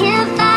here